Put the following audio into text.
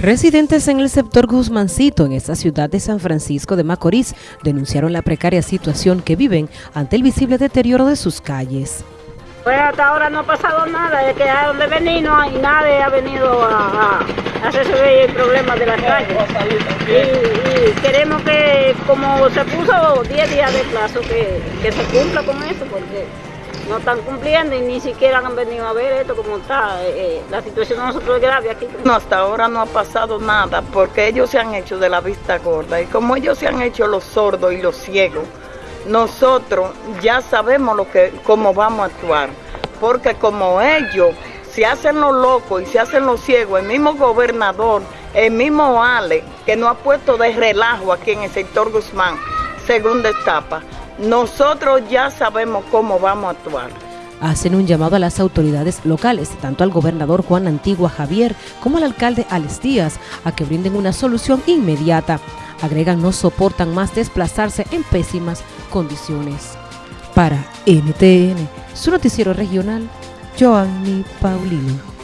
Residentes en el sector Guzmancito, en esta ciudad de San Francisco de Macorís, denunciaron la precaria situación que viven ante el visible deterioro de sus calles. Pues hasta ahora no ha pasado nada, es que a donde vení no hay nadie ha venido a, a hacerse el problema de las calles. Y, y, queremos que, como se puso 10 días de plazo, que, que se cumpla con eso, porque no están cumpliendo y ni siquiera han venido a ver esto como está. Eh, eh, la situación de nosotros es grave aquí. No, hasta ahora no ha pasado nada porque ellos se han hecho de la vista gorda y como ellos se han hecho los sordos y los ciegos, nosotros ya sabemos lo que, cómo vamos a actuar. Porque como ellos se hacen los locos y se hacen los ciegos, el mismo gobernador, el mismo Ale, que nos ha puesto de relajo aquí en el sector Guzmán, segunda etapa, nosotros ya sabemos cómo vamos a actuar. Hacen un llamado a las autoridades locales, tanto al gobernador Juan Antigua Javier como al alcalde Alex Díaz, a que brinden una solución inmediata. Agregan no soportan más desplazarse en pésimas condiciones. Para NTN, su noticiero regional, Joanny Paulino.